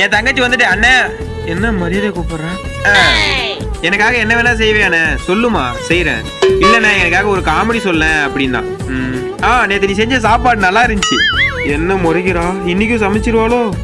என் தங்கச்சி வந்துட்டு அண்ணே. என்ன மரியாதை கூப்பிடுறேன் எனக்காக என்ன வேணா செய்வேன் சொல்லுமா செய்யறேன் இல்லண்ணே எனக்காக ஒரு காமெடி சொல்ல அப்படின்னா. ம். ஆ நேற்று நீ செஞ்ச சாப்பாடு நல்லா இருந்துச்சு. என்ன முறைக்கிறா? இன்னைக்கும் சமைச்சிருவாளோ?